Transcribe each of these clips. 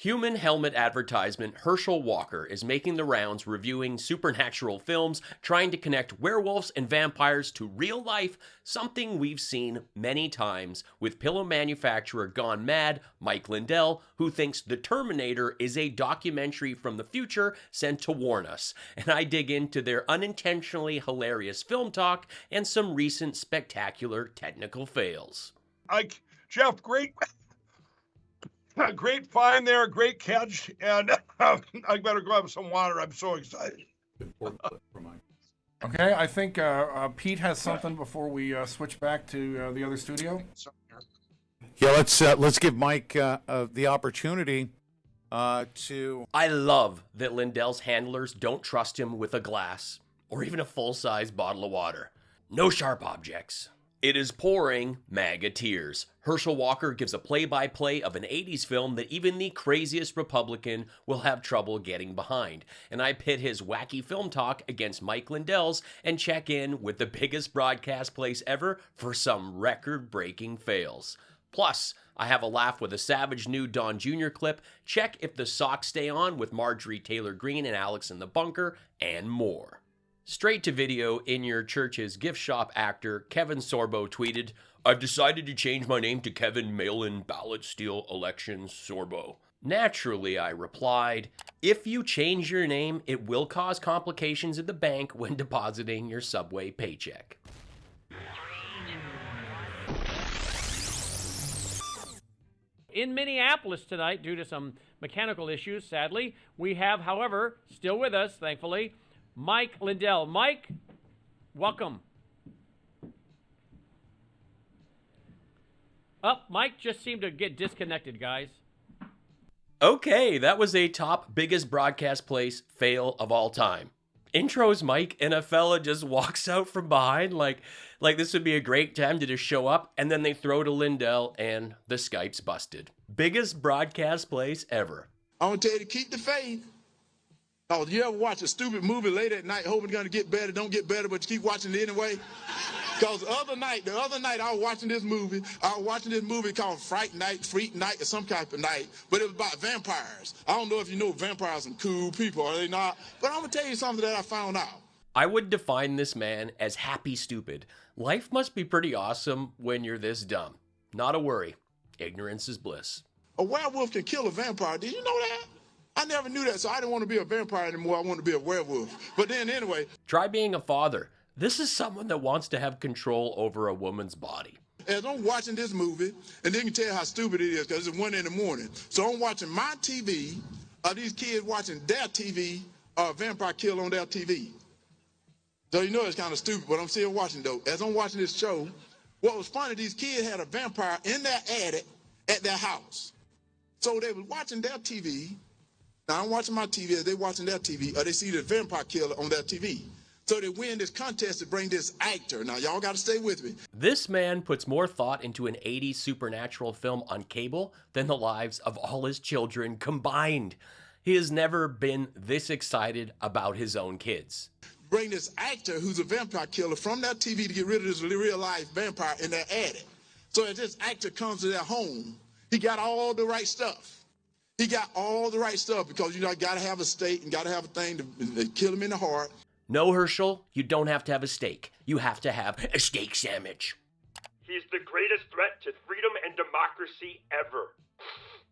Human helmet advertisement Herschel Walker is making the rounds reviewing supernatural films, trying to connect werewolves and vampires to real life, something we've seen many times with pillow manufacturer Gone Mad, Mike Lindell, who thinks The Terminator is a documentary from the future sent to warn us. And I dig into their unintentionally hilarious film talk and some recent spectacular technical fails. Ike, Jeff, great great find there, great catch, and uh, I better grab some water. I'm so excited. Okay, I think uh, uh, Pete has something before we uh, switch back to uh, the other studio. Yeah, let's uh, let's give Mike the opportunity to. I love that Lindell's handlers don't trust him with a glass or even a full size bottle of water. No sharp objects. It is pouring MAGA tears. Herschel Walker gives a play by play of an 80s film that even the craziest Republican will have trouble getting behind. And I pit his wacky film talk against Mike Lindell's and check in with the biggest broadcast place ever for some record breaking fails. Plus, I have a laugh with a savage new Don Jr. clip, check if the socks stay on with Marjorie Taylor Greene and Alex in the bunker, and more. Straight to video in your church's gift shop actor Kevin Sorbo tweeted, I've decided to change my name to Kevin Mail-in Ballot Steal Elections Sorbo. Naturally, I replied, if you change your name, it will cause complications at the bank when depositing your subway paycheck. In Minneapolis tonight, due to some mechanical issues, sadly, we have, however, still with us, thankfully, Mike Lindell. Mike, welcome. Up, oh, Mike just seemed to get disconnected, guys. Okay, that was a top biggest broadcast place fail of all time. Intros Mike and a fella just walks out from behind like like this would be a great time to just show up and then they throw to Lindell and the Skype's busted. Biggest broadcast place ever. I want to tell you to keep the faith. Oh, you ever watch a stupid movie late at night hoping it's going to get better, don't get better, but you keep watching it anyway? Because the other night, the other night I was watching this movie. I was watching this movie called Fright Night, Freak Night, or some type of night, but it was about vampires. I don't know if you know vampires are cool people, are they not? But I'm going to tell you something that I found out. I would define this man as happy stupid. Life must be pretty awesome when you're this dumb. Not a worry. Ignorance is bliss. A werewolf can kill a vampire. Did you know that? I never knew that, so I didn't want to be a vampire anymore. I wanted to be a werewolf. But then, anyway. Try being a father. This is someone that wants to have control over a woman's body. As I'm watching this movie, and then you can tell how stupid it is because it's one in the morning. So I'm watching my TV, are these kids watching their TV, or uh, Vampire Kill on their TV. So you know it's kind of stupid, but I'm still watching though. As I'm watching this show, what was funny, these kids had a vampire in their attic at their house. So they were watching their TV, now I'm watching my TV as they watching their TV, or they see the vampire killer on their TV. So they win this contest to bring this actor. Now y'all got to stay with me. This man puts more thought into an 80s supernatural film on cable than the lives of all his children combined. He has never been this excited about his own kids. Bring this actor who's a vampire killer from that TV to get rid of this real life vampire in their attic. So as this actor comes to their home, he got all the right stuff. He got all the right stuff because you know, got to have a stake and got to have a thing to, to kill him in the heart. No, Herschel, you don't have to have a steak. You have to have a steak sandwich. He's the greatest threat to freedom and democracy ever.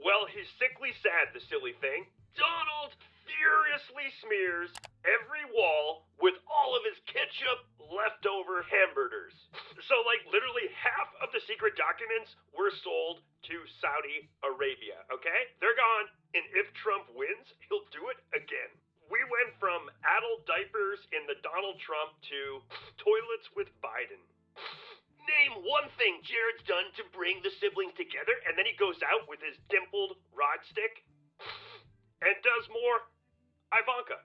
Well, he's sickly sad, the silly thing. Donald furiously smears every wall with all of his ketchup leftover hamburgers. So, like, literally half of the secret documents were sold to Saudi Arabia, okay? They're gone. And if Trump wins, he'll do it again. We went from adult diapers in the Donald Trump to toilets with Biden. Name one thing Jared's done to bring the siblings together, and then he goes out with his dimpled rod stick and does more Ivanka.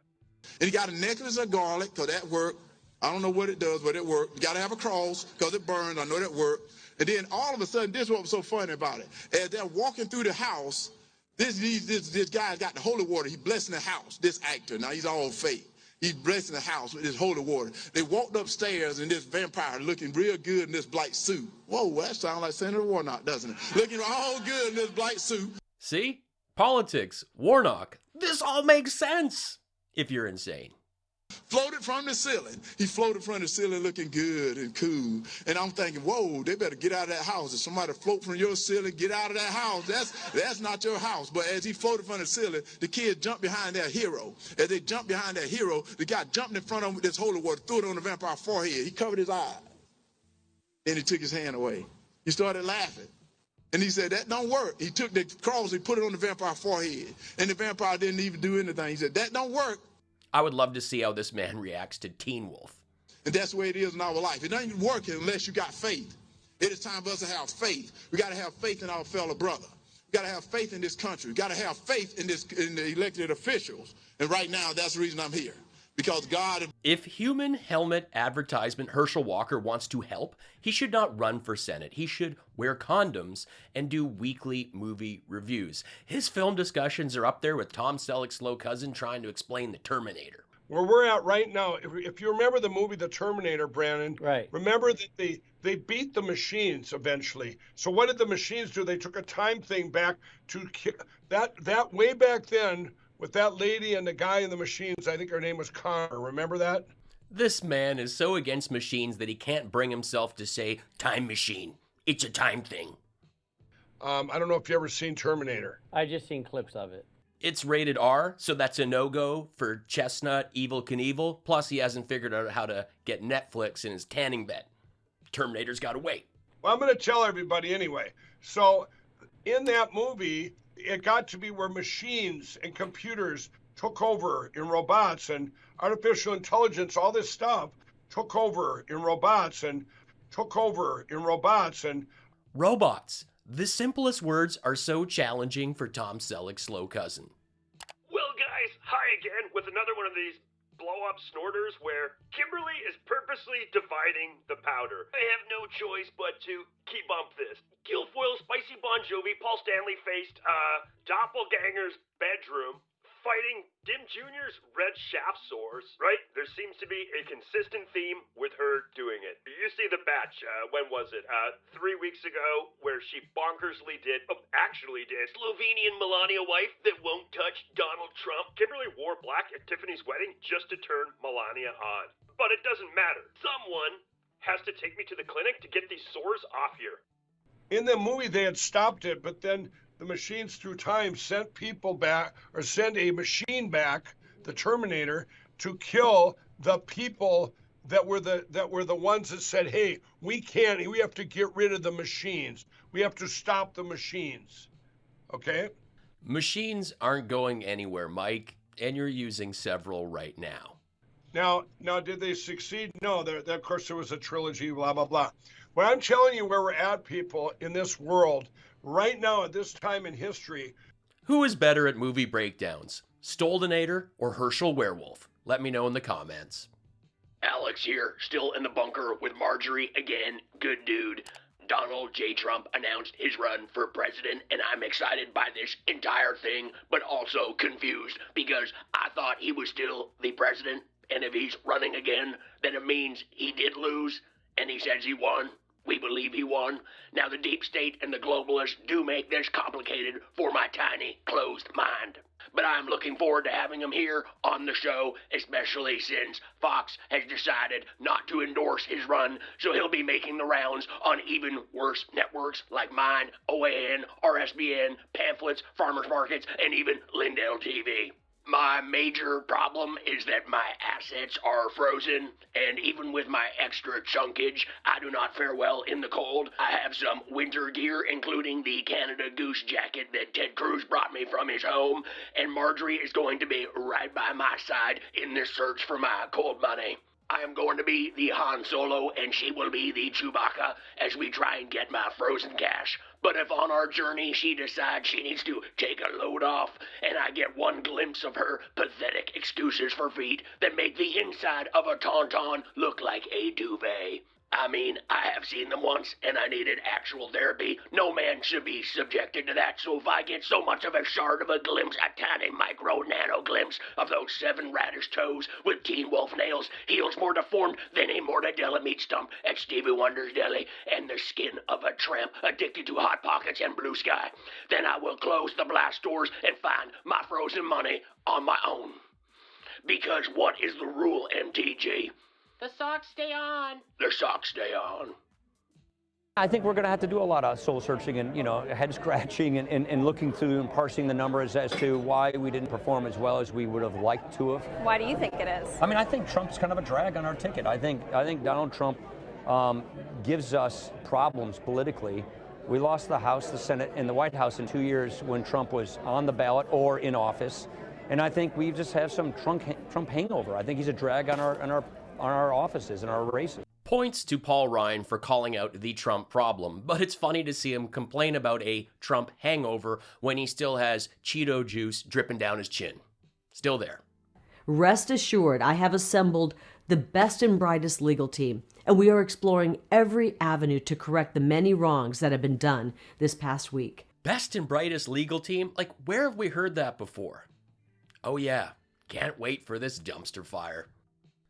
And he got a necklace of garlic, because that worked. I don't know what it does, but it worked. You got to have a cross, because it burns. I know that worked. And then all of a sudden, this is what was so funny about it. As they're walking through the house, this, this, this guy's got the holy water. He's blessing the house, this actor. Now, he's all fake. He's blessing the house with his holy water. They walked upstairs and this vampire looking real good in this black suit. Whoa, that sounds like Senator Warnock, doesn't it? Looking all good in this black suit. See? Politics, Warnock. This all makes sense if you're insane. Floated from the ceiling. He floated from the ceiling looking good and cool. And I'm thinking, whoa, they better get out of that house. If somebody float from your ceiling, get out of that house. That's that's not your house. But as he floated from the ceiling, the kids jumped behind their hero. As they jumped behind their hero, the guy jumped in front of him with this holy water, threw it on the vampire's forehead. He covered his eye. Then he took his hand away. He started laughing. And he said, that don't work. He took the cross, he put it on the vampire's forehead. And the vampire didn't even do anything. He said, that don't work. I would love to see how this man reacts to Teen Wolf. And that's the way it is in our life. It doesn't work unless you got faith. It is time for us to have faith. We got to have faith in our fellow brother. We got to have faith in this country. We got to have faith in this in the elected officials. And right now, that's the reason I'm here. Because God. If human helmet advertisement Herschel Walker wants to help, he should not run for Senate. He should wear condoms and do weekly movie reviews. His film discussions are up there with Tom Selleck's slow cousin trying to explain the Terminator. Where we're at right now, if, if you remember the movie The Terminator, Brandon, Right. remember that they, they beat the machines eventually. So what did the machines do? They took a time thing back to that that way back then with that lady and the guy in the machines. I think her name was Connor. Remember that? This man is so against machines that he can't bring himself to say time machine. It's a time thing. Um, I don't know if you ever seen Terminator. I just seen clips of it. It's rated R, so that's a no go for Chestnut Evel Knievel. Plus, he hasn't figured out how to get Netflix in his tanning bed. Terminator's got to wait. Well, I'm going to tell everybody anyway. So, in that movie, it got to be where machines and computers took over in robots and artificial intelligence, all this stuff took over in robots and took over in robots and Robots. The simplest words are so challenging for Tom Selleck's slow cousin. Well, guys, hi again with another one of these blow up snorters where Kimberly is purposely dividing the powder. I have no choice but to keep bump this. Guilfoyle, Spicy Bon Jovi, Paul Stanley faced uh, Doppelganger's bedroom. Fighting Dim Jr.'s red shaft sores, right? There seems to be a consistent theme with her doing it. You see the batch, uh, when was it? Uh, three weeks ago, where she bonkersly did, oh, actually did, Slovenian Melania wife that won't touch Donald Trump. Kimberly wore black at Tiffany's wedding just to turn Melania on. But it doesn't matter. Someone has to take me to the clinic to get these sores off here. in the movie they had stopped it, but then the machines through time sent people back or send a machine back, the Terminator, to kill the people that were the that were the ones that said, "Hey, we can't. We have to get rid of the machines. We have to stop the machines." Okay. Machines aren't going anywhere, Mike, and you're using several right now. Now, now, did they succeed? No. There, there, of course, there was a trilogy. Blah blah blah. What I'm telling you, where we're at, people, in this world right now, at this time in history, Who is better at movie breakdowns, Stoldenator or Herschel Werewolf? Let me know in the comments. Alex here, still in the bunker with Marjorie again. Good dude. Donald J. Trump announced his run for president, and I'm excited by this entire thing, but also confused because I thought he was still the president, and if he's running again, then it means he did lose, and he says he won. We believe he won. Now, the deep state and the globalists do make this complicated for my tiny, closed mind. But I'm looking forward to having him here on the show, especially since Fox has decided not to endorse his run, so he'll be making the rounds on even worse networks like mine, OAN, RSBN, pamphlets, farmers markets, and even Lindell TV. My major problem is that my assets are frozen, and even with my extra chunkage, I do not fare well in the cold. I have some winter gear, including the Canada Goose jacket that Ted Cruz brought me from his home, and Marjorie is going to be right by my side in this search for my cold money. I am going to be the Han Solo, and she will be the Chewbacca as we try and get my frozen cash. But if on our journey she decides she needs to take a load off, and I get one glimpse of her pathetic excuses for feet that make the inside of a tauntaun look like a duvet, I mean, I have seen them once, and I needed actual therapy. No man should be subjected to that, so if I get so much of a shard of a glimpse, a tiny micro nano glimpse of those seven radish toes with teen wolf nails, heels more deformed than a mortadella meat stump at Stevie Wonder's Deli, and the skin of a tramp addicted to Hot Pockets and Blue Sky, then I will close the blast doors and find my frozen money on my own. Because what is the rule, MTG? The socks stay on. The socks stay on. I think we're going to have to do a lot of soul searching and, you know, head scratching and, and, and, looking through and parsing the numbers as to why we didn't perform as well as we would have liked to have. Why do you think it is? I mean, I think Trump's kind of a drag on our ticket. I think, I think Donald Trump um, gives us problems politically. We lost the House, the Senate, and the White House in two years when Trump was on the ballot or in office. And I think we just have some Trump, Trump hangover. I think he's a drag on our, on our, on our offices and our races points to Paul Ryan for calling out the Trump problem, but it's funny to see him complain about a Trump hangover when he still has Cheeto juice dripping down his chin. Still there. Rest assured, I have assembled the best and brightest legal team, and we are exploring every avenue to correct the many wrongs that have been done this past week. Best and brightest legal team? Like, where have we heard that before? Oh, yeah. Can't wait for this dumpster fire.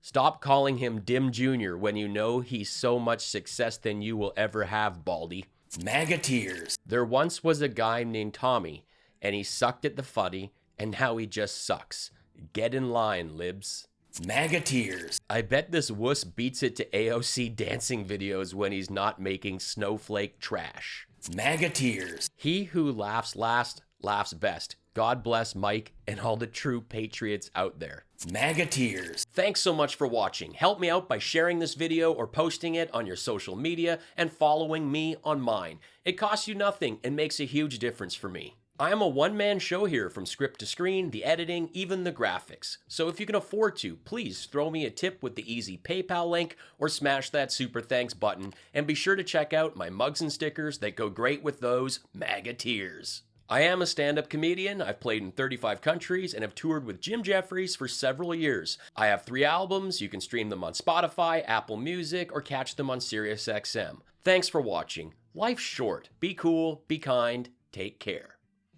Stop calling him Dim Jr. when you know he's so much success than you will ever have, Baldy. MAGA tears. There once was a guy named Tommy, and he sucked at the fuddy, and now he just sucks. Get in line, libs. MAGA tears. I bet this wuss beats it to AOC dancing videos when he's not making snowflake trash. MAGA tears. He who laughs last laughs best. God bless Mike and all the true patriots out there. MAGA tears. Thanks so much for watching. Help me out by sharing this video or posting it on your social media and following me on mine. It costs you nothing and makes a huge difference for me. I am a one-man show here from script to screen, the editing, even the graphics. So if you can afford to, please throw me a tip with the easy PayPal link or smash that super thanks button and be sure to check out my mugs and stickers that go great with those MAGA tears. I am a stand up comedian. I've played in 35 countries and have toured with Jim Jeffries for several years. I have three albums. You can stream them on Spotify, Apple Music, or catch them on SiriusXM. Thanks for watching. Life's short. Be cool, be kind, take care.